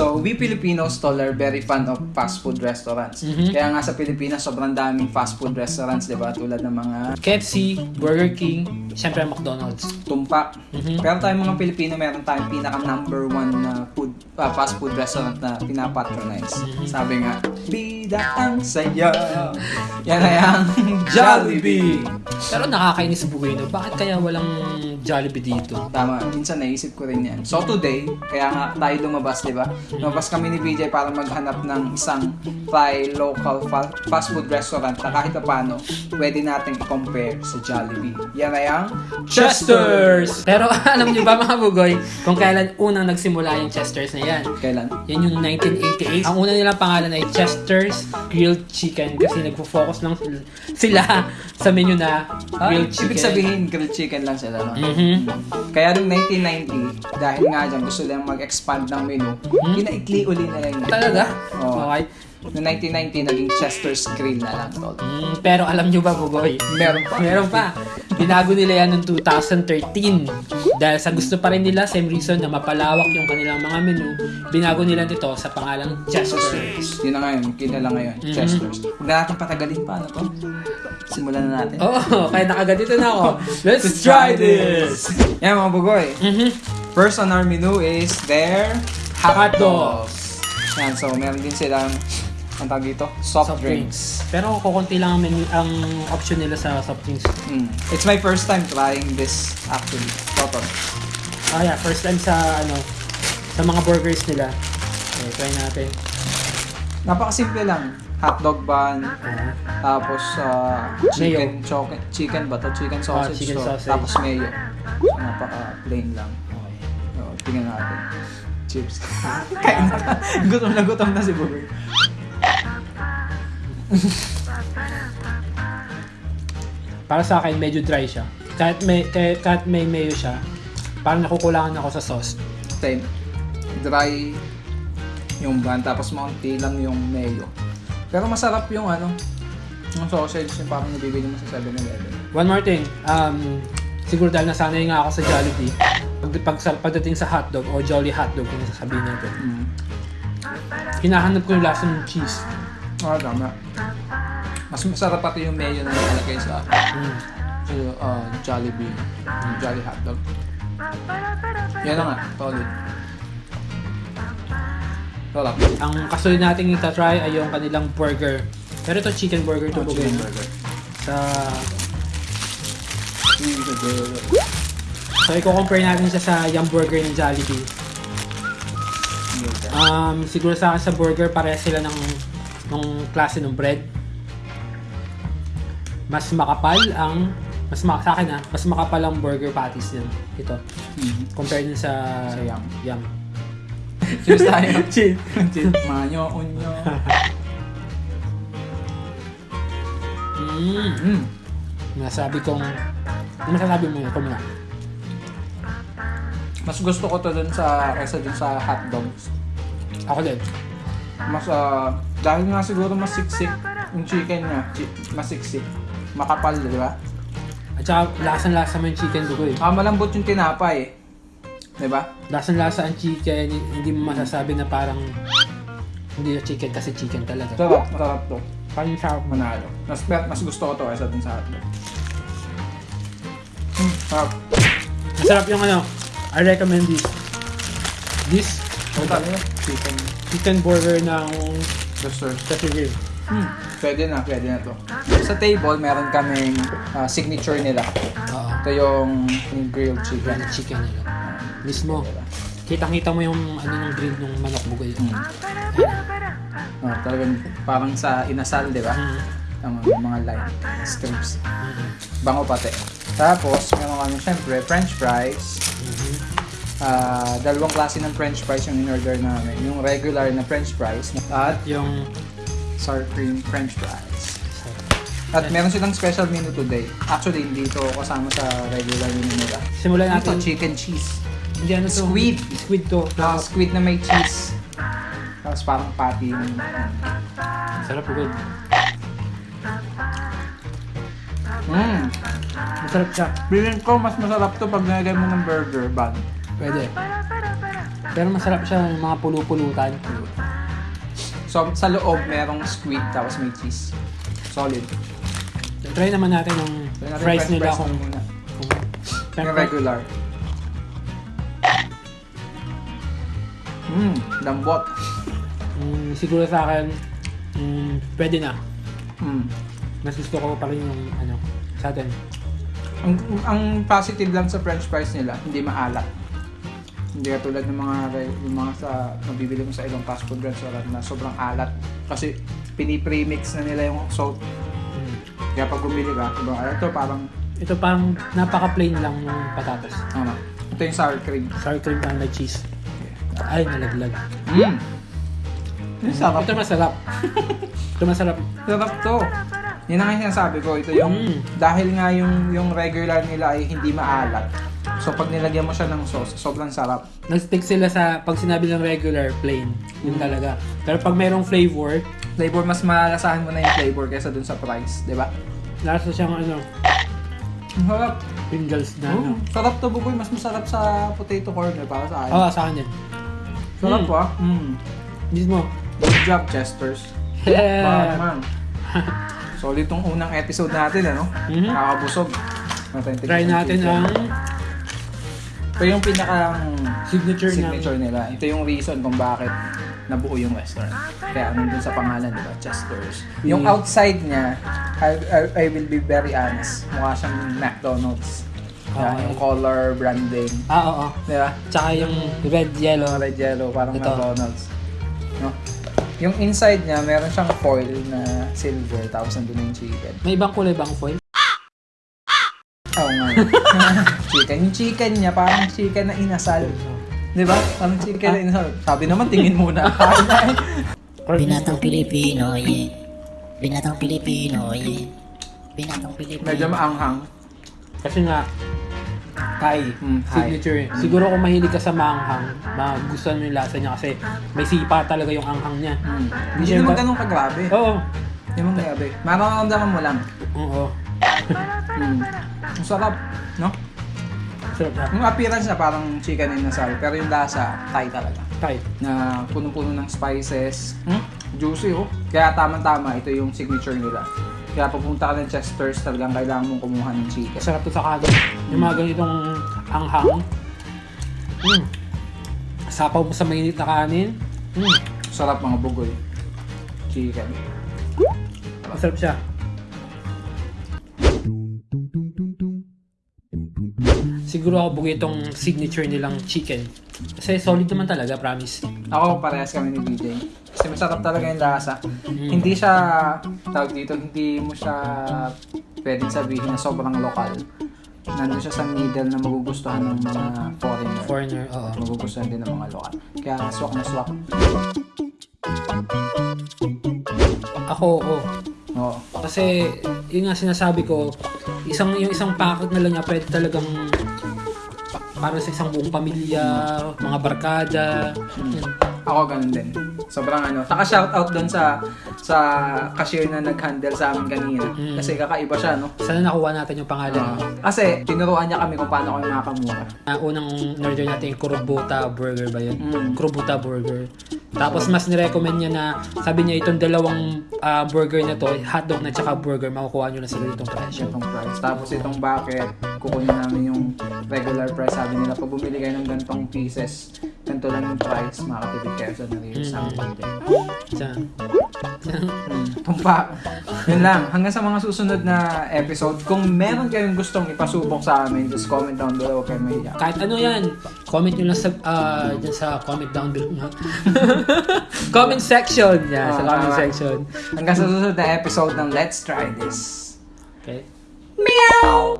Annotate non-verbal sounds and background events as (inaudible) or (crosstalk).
So, we Filipinos tol are very fan of fast food restaurants. Mhm. Kaya nga sa Pilipinas, sobrang daming fast food restaurants, di ba? Tulad ng mga KFC, Burger King, syempre McDonald's. tumpak. Mhm. Pero tayong mga Pilipino, meron tayong pinaka number one na food, ah, fast food restaurant na pinapatronize. Mhm. Sabi nga, Bida ang saya. Yan ay ang Jollibee. Pero nakakainis buhay no. Bakit kaya walang Jollibee dito? Tama, minsan naisip ko rin yan. So today, kaya nga tayo lumabas, di ba? Lumabas kami ni VJ para maghanap ng isang Thai local fa- fast food restaurant na kahit pa paano, pwede nating i-compare sa Jollibee. Yan ay ang Chester's! Pero (laughs) alam niyo ba mga bugoy, kung kailan unang nagsimula yung Chester's na yan? Kailan? Yan yung 1988. Ang una nilang pangalan ay Chester's Grilled Chicken kasi nagfo-focus lang sil- sila sa menu na Ah, grilled chicken. ibig sabihin, grilled chicken lang sila, no? Mhm. Kaya noong 1990, dahil nga dyan gusto nilang mag-expand ng menu, kinaikli uli na lang. Talaga? Oo. Okay. Noong 1990, naging Chester's Grill na lang, tol. Mm, pero alam niyo ba, Bugoy? Meron pa. Meron pa. Binago nila yan noong 2013. Dahil sa gusto pa rin nila, same reason na mapalawak yung kanilang mga menu, binago nila dito sa pangalang Chester's. Yun na ngayon, kinala ngayon, Mhm. Chester's. Huwag na natin patagalin pa, ano to? Simulan na natin. Oo, oh, (laughs) kaya nakaganito na ako. (laughs) Let's try this! Yan mga bugoy. Mhm. First on our menu is their Hot dogs. Yan, so meron din silang ang tawag dito, soft, drinks. Pero kukunti lang ang, menu, ang option nila sa soft drinks. Mm. It's my first time trying this actually. Total. Ah, yeah. First time sa, ano, sa mga burgers nila. Okay, try natin. Napakasimple lang. Hotdog bun, Ah, tapos uh, chicken, choke, chicken ba to? Chicken sausage. Ah, chicken so, sausage. Tapos mayo. So, napaka plain lang. okay. So, tingnan natin. Chips. (laughs) Kain na. gutom na gutom na si Bugoy. Para sa akin, medyo dry siya. Kahit may, kahit, kahit may mayo siya, parang nakukulangan ako sa sauce. Same. Dry yung bun, tapos maunti lang yung mayo. Pero masarap yung ano, yung sausage yung parang nabibili mo sa 7-Eleven. One more thing, um, siguro dahil nasanay nga ako sa Jollibee, pag, pag, pagdating sa hotdog o Jolly hotdog kung sasabihin natin, Mm. hinahanap ko yung lasa ng cheese. Ah, tama. Mas masarap pati yung mayo na nakalagay sa Mm. sa, uh, Jollibee, yung Jolly Hotdog. Yan na nga, solid. Sarap. Ang kasunod nating ita-try ay yung kanilang burger. Pero ito chicken burger to Oh, bugay. chicken burger. Sa, so i-compare natin siya sa yung burger ng Jollibee. Um, siguro sa akin sa burger, pareha sila ng, ng klase ng bread. Mas makapal ang, mas ma, sa akin ah, mas makapal ang burger patties niyan. Ito. Mhm. Compared dun sa, Sa Yum. Yum. Cheers tayo. (laughs) Cheers. Cheers. Manyo, unyo. Mm. Mm. Nasabi kong, ano masasabi mo yun? Muna. Mas gusto ko to dun sa, kaysa dun sa hotdogs. Ako din. Mas, ah, dahil nga siguro mas siksik yung chicken niya. Chi- mas siksik. Makapal, di ba? At saka, lasang-lasa mo yung chicken bugoy. Ah, malambot yung tinapay. Di ba? Lasang-lasa ang chicken, hindi mo masasabi na parang hindi na chicken kasi chicken talaga. Sarap, masarap to. Sarap mo. Manalo. Mas, mas gusto ko to kaysa dun sa hotdog. Mm, sarap. Masarap yung ano, I recommend this. This? Chicken. chicken burger ng Buster. Cafe Hmm. Pwede na, pwede na to. Sa table, meron kaming ah, signature nila. Oo. Ito yung, yung grilled chicken. Branded chicken nila. Mismo. Kitang-kita mo yung ano ng grill ng manok bugoy. Mm. Oh, talagang parang sa inasal, di ba? Mm. Ang mga line, strips. Bango pati. Tapos, meron kami syempre, french fries. Ah, dalawang klase ng french fries yung in-order namin. Yung regular na french fries at Yung sour cream french fries. At meron silang special menu today. Actually, hindi ito kasama sa regular menu nila. simulan Ito, natin. chicken cheese. Hindi ano to? Squid. Squid to. Ah, squid na may cheese. Tapos parang patty yung... Sarap bugoy. Mm. Masarap siya. Feeling ko mas masarap to pag nilagay mo ng burger bun. Pwede. Pero masarap siya yung mga pulu-pulutan. So, sa loob, merong squid, tapos may cheese. Solid. Try naman natin yung Try natin fries nila fries kung... muna. kung Yung regular. Mmm, lambot. Mm, siguro sa akin, mm, pwede na. Mm. Mas gusto ko pa rin yung ano, sa atin. Ang, ang positive lang sa french fries nila, hindi maalat. Hindi katulad ng mga yung mga sa mabibili mo sa ibang fast food restaurant na sobrang alat. Kasi pinipremix na nila yung salt. Mm. Kaya pag bumili ka, ibang alat. Ito parang, Ito parang napaka-plain lang ng patatas. ano, ito yung sour cream. Sour cream and may cheese. Ay, nalaglag. Mmm! Yung sarap. Ito masarap. Ito masarap. Sarap to. Yan ang sinasabi ko. Ito yung, Mm. dahil nga yung, yung regular nila ay hindi maalat. So pag nilagyan mo siya ng sauce, sobrang sarap. Nag-stick sila sa pag sinabi ng regular, plain. Yun talaga. Pero pag mayroong flavor, Flavor, mas malalasahan mo na yung flavor kaysa dun sa price, di ba? lasa siyang ano, Ang sarap. Pringles na ano. Sarap to, Buboy. Mas masarap sa potato corner para sa akin. Oo, sa akin din. sarap Mm. po ah. Mm. Mismo. Good job, Chesters. Yeah. Batman. Solid tong unang episode natin, ano? Mhm. Nakakabusog. Natin Try natin ang Ito yung pinakang signature, signature nila. Ito yung reason kung bakit nabuo yung restaurant. Kaya nandun sa pangalan, di ba? Chester's. Yung Mm. outside niya, I, I, I will be very honest, mukha siyang McDonald's. Kaya Okay. yung color branding. ng... Ah, oo. Di ba? Tsaka yung red, yellow. Red yellow, parang Ito. McDonald's. No? Yung inside niya, meron siyang foil na silver, tapos nandun yung chicken. May ibang kulay bang foil? Oo nga. (laughs) chicken. Yung chicken niya, parang chicken na inasal. Di ba? Parang chicken na inasal. Sabi naman, tingin muna. (laughs) Binatang Pilipino, yeah. Binatang Pilipino, yeah. Binatang Pilipino. Medyo maanghang. Kasi nga, Thai. Mm, Thai. Signature. Siguro kung mahilig ka sa maanghang, magustuhan mo yung lasa niya kasi may sipa talaga yung anghang niya. Mm. Hindi Hindi naman ba- ganun kagrabe. Oo. Hindi naman grabe. Mararamdaman mo lang. Oo. Mm. Ang sarap, no? Sarap siya. Yung appearance na parang chicken inasal, pero yung lasa, Thai talaga. Thai. Na punong-puno ng spices. Hmm? Juicy, oh. Kaya tama-tama, ito yung signature nila. Kaya pupunta ka ng Chester's, talagang kailangan mong kumuha ng chicken. Sarap to sa kanin. Yung mga ganitong anghang. Mm. Sapaw mo sa mainit na kanin. Mm. Sarap mga bugoy. Chicken. Masarap siya. Siguro ako bugi itong signature nilang chicken. Kasi solid naman talaga, promise. Ako, parehas kami ni DJ. Kasi masarap talaga yung lasa. Hindi siya, tawag dito, hindi mo siya pwedeng sabihin na sobrang lokal. Nandun siya sa middle na magugustuhan ng mga foreigner. Foreigner, oo. magugustuhan din ng mga lokal. Kaya swak na swak. Ako, oo. Oo. Kasi, yun nga sinasabi ko, isang yung isang packet na lang niya pwede talagang para sa isang buong pamilya, mga barkada. Yun. Ako ganun din. Sobrang ano. Taka shoutout doon sa sa cashier na nag-handle sa amin kanina. Mm. Kasi kakaiba siya, no? Sana nakuha natin yung pangalan. Ah, kasi tinuruan niya kami kung paano kami makakamura. Ah, unang order natin yung Kurobuta Burger ba yun? Mm. Kurobuta Burger. Tapos mas nirecommend niya na, sabi niya itong dalawang ah, burger na to, hotdog na tsaka burger, makukuha nyo na sa ganitong presyo. Itong price. Tapos itong bucket, kukunin namin yung regular price. Sabi nila, pag bumili kayo ng gantong pieces, ganito lang yung price, kayo sa narilis Mm. namin konti. Sa, Hmm, tumpa. Yun lang. Hanggang sa mga susunod na episode, kung meron kayong gustong ipasubok sa amin, just comment down below. Kayong mahiya. kahit ano yan, comment nyo lang sa, dyan sa comment down below. no? (laughs) comment section. Yeah, sa Ah, comment tama. section. Hanggang sa susunod na episode ng Let's Try This. Okay. Meow!